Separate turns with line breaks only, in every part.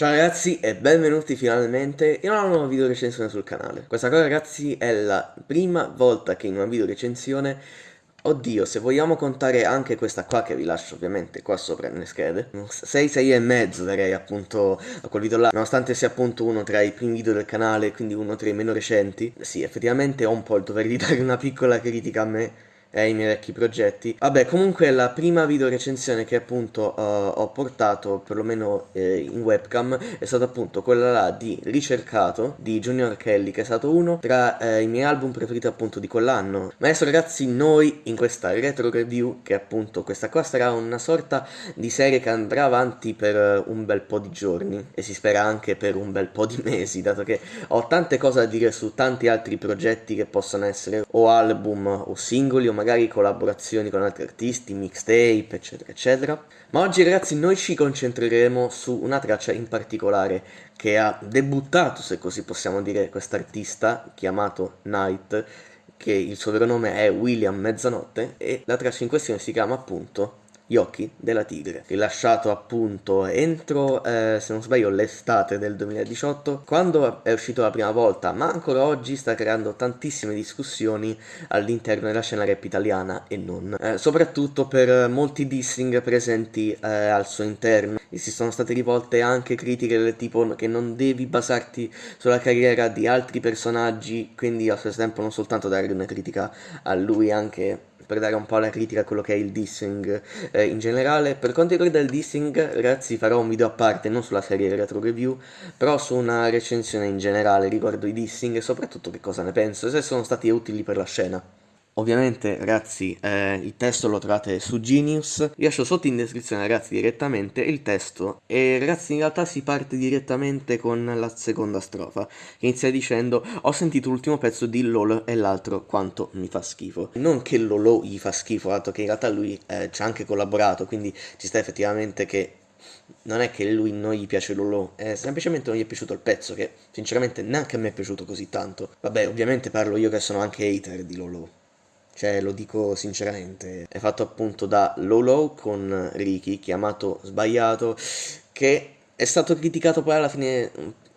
Ciao ragazzi e benvenuti finalmente in una nuova video recensione sul canale. Questa cosa ragazzi è la prima volta che in una video recensione Oddio, se vogliamo contare anche questa qua che vi lascio ovviamente qua sopra nelle schede 6, 6 e mezzo darei appunto a quel video là Nonostante sia appunto uno tra i primi video del canale, quindi uno tra i meno recenti Sì, effettivamente ho un po' il dovere di dare una piccola critica a me e ai miei vecchi progetti. Vabbè, comunque la prima video recensione che appunto uh, ho portato, perlomeno eh, in webcam, è stata appunto quella là di Ricercato, di Junior Kelly, che è stato uno tra eh, i miei album preferiti appunto di quell'anno. Ma adesso ragazzi, noi in questa retro review, che appunto questa qua sarà una sorta di serie che andrà avanti per un bel po' di giorni, e si spera anche per un bel po' di mesi, dato che ho tante cose da dire su tanti altri progetti che possono essere o album o singoli o magari collaborazioni con altri artisti, mixtape, eccetera, eccetera. Ma oggi ragazzi noi ci concentreremo su una traccia in particolare che ha debuttato, se così possiamo dire, quest'artista chiamato Night, che il suo vero nome è William Mezzanotte, e la traccia in questione si chiama appunto gli occhi della tigre, rilasciato appunto entro, eh, se non sbaglio, l'estate del 2018, quando è uscito la prima volta, ma ancora oggi sta creando tantissime discussioni all'interno della scena rap italiana e non, eh, soprattutto per molti dissing presenti eh, al suo interno. E si sono state rivolte anche critiche del tipo che non devi basarti sulla carriera di altri personaggi, quindi allo stesso tempo non soltanto dare una critica a lui anche per dare un po' la critica a quello che è il dissing eh, in generale. Per quanto riguarda il dissing, ragazzi, farò un video a parte, non sulla serie retro review, però su una recensione in generale riguardo i dissing e soprattutto che cosa ne penso se sono stati utili per la scena. Ovviamente ragazzi eh, il testo lo trovate su Genius, vi lascio sotto in descrizione ragazzi direttamente il testo e ragazzi in realtà si parte direttamente con la seconda strofa che inizia dicendo ho sentito l'ultimo pezzo di Lolo e l'altro quanto mi fa schifo. Non che Lolo gli fa schifo, dato che in realtà lui eh, ci ha anche collaborato quindi ci sta effettivamente che non è che lui non gli piace Lolo, è semplicemente non gli è piaciuto il pezzo che sinceramente neanche a me è piaciuto così tanto. Vabbè ovviamente parlo io che sono anche hater di Lolo cioè lo dico sinceramente, è fatto appunto da Lolo con Ricky, chiamato sbagliato, che è stato criticato poi alla fine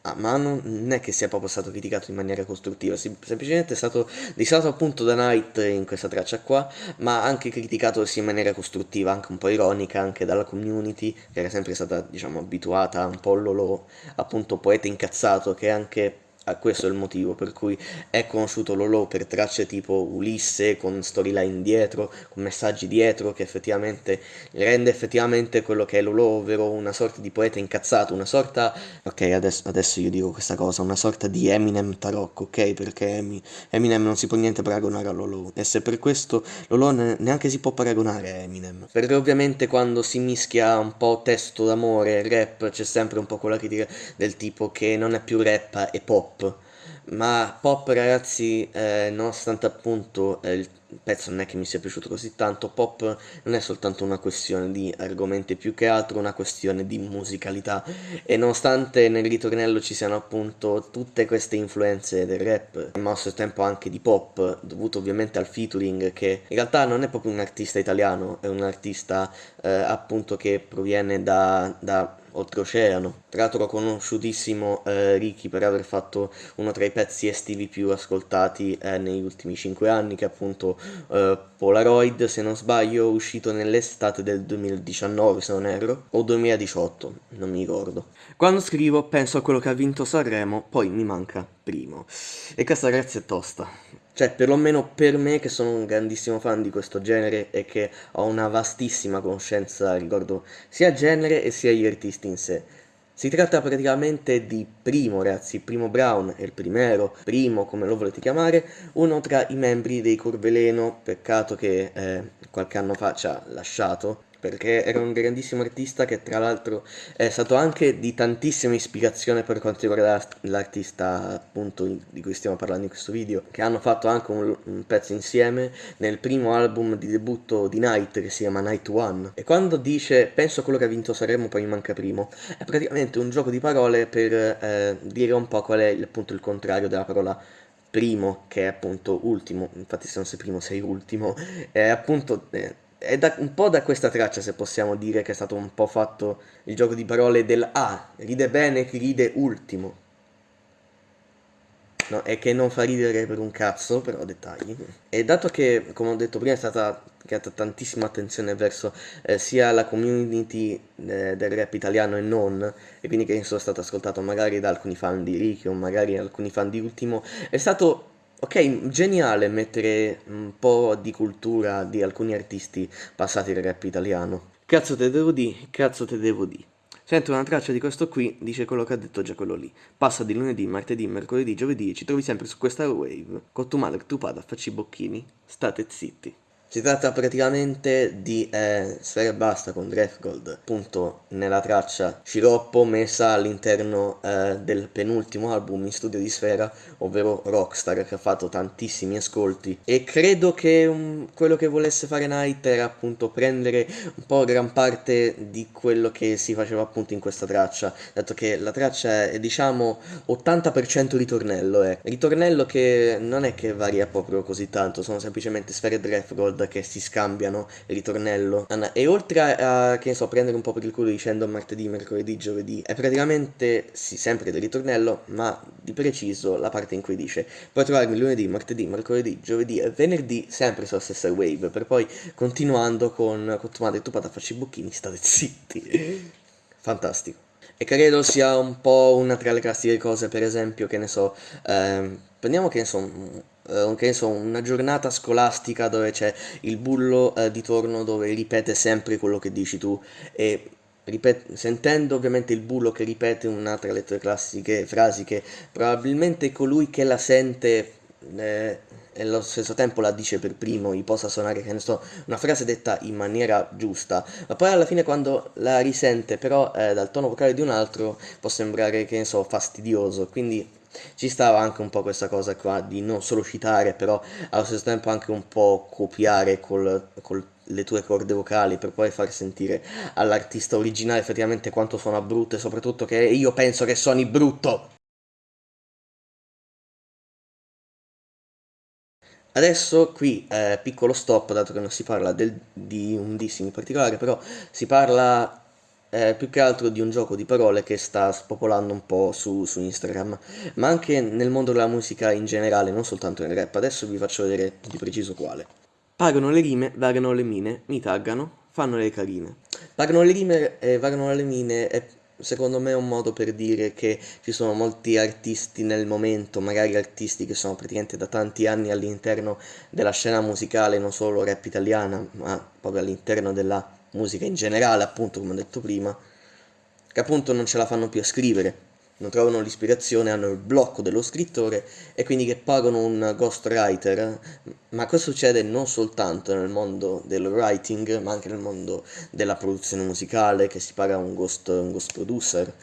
Ah, ma non è che sia proprio stato criticato in maniera costruttiva, semplicemente è stato disato appunto da Knight in questa traccia qua, ma anche criticato in maniera costruttiva, anche un po' ironica, anche dalla community, che era sempre stata, diciamo, abituata un po' Lolo, appunto poeta incazzato, che anche Questo è il motivo per cui è conosciuto Lolo per tracce tipo Ulisse con storyline dietro, con messaggi dietro che effettivamente rende effettivamente quello che è Lolo, ovvero una sorta di poeta incazzato, una sorta, ok adesso, adesso io dico questa cosa, una sorta di Eminem tarocco, ok? Perché Eminem non si può niente paragonare a Lolo e se per questo Lolo neanche si può paragonare a Eminem, perché ovviamente quando si mischia un po' testo d'amore e rap c'è sempre un po' quella critica del tipo che non è più rap e pop pop. Ma pop ragazzi eh, nonostante appunto eh, il pezzo non è che mi sia piaciuto così tanto pop non è soltanto una questione di argomenti più che altro una questione di musicalità. E nonostante nel ritornello ci siano appunto tutte queste influenze del rap ma allo stesso tempo anche di pop dovuto ovviamente al featuring che in realtà non è proprio un artista italiano è un artista eh, appunto che proviene da, da oltreoceano. Tra l'altro conosciutissimo eh, Ricky per aver fatto uno tra i pezzi estivi più ascoltati eh, negli ultimi 5 anni, che è appunto eh, Polaroid, se non sbaglio, uscito nell'estate del 2019, se non erro, o 2018, non mi ricordo. Quando scrivo penso a quello che ha vinto Sanremo, poi mi manca primo. E questa ragazzi è tosta. Cioè, perlomeno per me che sono un grandissimo fan di questo genere e che ho una vastissima conoscenza riguardo sia genere e sia gli artisti in sé. Si tratta praticamente di Primo, ragazzi, Primo Brown è il primero, Primo come lo volete chiamare, uno tra i membri dei Corveleno, peccato che eh, qualche anno fa ci ha lasciato, perché era un grandissimo artista che tra l'altro è stato anche di tantissima ispirazione per quanto riguarda l'artista appunto di cui stiamo parlando in questo video, che hanno fatto anche un, un, pezzo insieme nel primo album di debutto di Night che si chiama Night One. E quando dice penso a quello che ha vinto Sanremo poi mi manca primo, è praticamente un gioco di parole per eh, dire un po' qual è appunto il contrario della parola primo, che è appunto ultimo, infatti se non sei primo sei ultimo, è appunto... Eh, è da, un po' da questa traccia se possiamo dire che è stato un po' fatto il gioco di parole del ah, ride bene chi ride ultimo. No, e che non fa ridere per un cazzo, però dettagli. E dato che, come ho detto prima, è stata creata tantissima attenzione verso eh, sia la community eh, del rap italiano e non, e quindi che sono stato ascoltato magari da alcuni fan di Ricky o magari alcuni fan di Ultimo, è stato Ok, geniale mettere un po' di cultura di alcuni artisti passati del rap italiano. Cazzo te devo di, cazzo te devo di. Sento una traccia di questo qui, dice quello che ha detto già quello lì. Passa di lunedì, martedì, mercoledì, giovedì e ci trovi sempre su questa wave. Con tu madre, tu pada, facci bocchini. State zitti. Si tratta praticamente di eh, Sfera Basta con Gold, appunto nella traccia Sciroppo messa all'interno eh, del penultimo album in studio di Sfera, ovvero Rockstar, che ha fatto tantissimi ascolti. E credo che um, quello che volesse fare Night era appunto prendere un po' gran parte di quello che si faceva appunto in questa traccia, dato che la traccia è diciamo 80% ritornello, eh. ritornello che non è che varia proprio così tanto, sono semplicemente Sfera e Che si scambiano il ritornello. E oltre a, che ne so, prendere un po' per il culo dicendo martedì, mercoledì, giovedì, è praticamente, sì, sempre del ritornello, ma di preciso la parte in cui dice puoi trovarmi lunedì, martedì, mercoledì, giovedì e venerdì sempre sulla stessa wave, per poi continuando con, con tu madre, tu pata facci i bocchini, state zitti. Fantastico. E credo sia un po' una tra le classiche cose, per esempio, che ne so, ehm, prendiamo che ne so, uh, che ne so, una giornata scolastica dove c'è il bullo uh, di torno dove ripete sempre quello che dici tu. E ripet- sentendo ovviamente il bullo che ripete una tra le tue classiche frasi che probabilmente colui che la sente eh, e allo stesso tempo la dice per primo, gli possa suonare, che ne so, una frase detta in maniera giusta, ma poi alla fine quando la risente però eh, dal tono vocale di un altro può sembrare, che ne so, fastidioso, quindi ci stava anche un po' questa cosa qua di non solo citare, però allo stesso tempo anche un po' copiare col, col le tue corde vocali per poi far sentire all'artista originale effettivamente quanto suona brutto e soprattutto che io penso che suoni brutto. Adesso qui eh, piccolo stop, dato che non si parla del, di un dissing in particolare, però si parla eh, più che altro di un gioco di parole che sta spopolando un po' su, su, Instagram, ma anche nel mondo della musica in generale, non soltanto nel rap. Adesso vi faccio vedere di preciso quale. Pagano le rime, vagano le mine, mi taggano, fanno le carine. Pagano le rime e vagano le mine è secondo me è un modo per dire che ci sono molti artisti nel momento, magari artisti che sono praticamente da tanti anni all'interno della scena musicale, non solo rap italiana, ma proprio all'interno della musica in generale, appunto, come ho detto prima, che appunto non ce la fanno più a scrivere. Non trovano l'ispirazione, hanno il blocco dello scrittore e quindi che pagano un ghostwriter, ma questo succede non soltanto nel mondo del writing, ma anche nel mondo della produzione musicale, che si paga un ghost, un ghost producer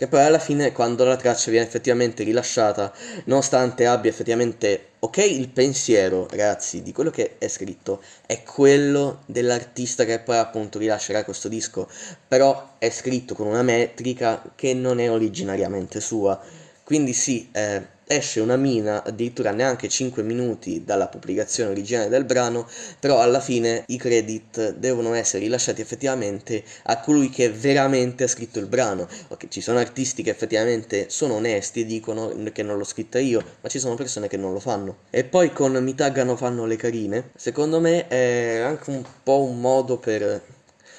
che poi alla fine quando la traccia viene effettivamente rilasciata, nonostante abbia effettivamente, ok, il pensiero, ragazzi, di quello che è scritto, è quello dell'artista che poi appunto rilascerà questo disco, però è scritto con una metrica che non è originariamente sua, quindi sì, eh, esce una mina addirittura neanche 5 minuti dalla pubblicazione originale del brano, però alla fine i credit devono essere rilasciati effettivamente a colui che veramente ha scritto il brano. Ok, ci sono artisti che effettivamente sono onesti e dicono che non l'ho scritta io, ma ci sono persone che non lo fanno. E poi con mi taggano fanno le carine, secondo me è anche un po' un modo per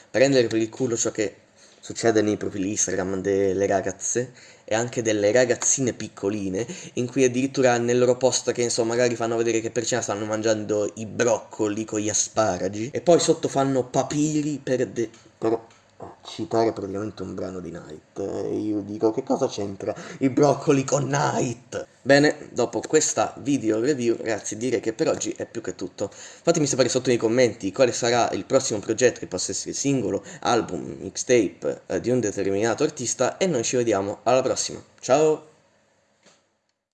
prendere per il culo ciò che succede nei profili Instagram delle ragazze e anche delle ragazzine piccoline in cui addirittura nel loro post che insomma magari fanno vedere che per cena stanno mangiando i broccoli con gli asparagi e poi sotto fanno papiri per, de per citare praticamente un brano di Night. E io dico che cosa c'entra i broccoli con Night bene dopo questa video review ragazzi direi che per oggi è più che tutto. Fatemi sapere sotto nei commenti quale sarà il prossimo progetto che possa essere singolo album mixtape eh, di un determinato artista e noi ci vediamo alla prossima. Ciao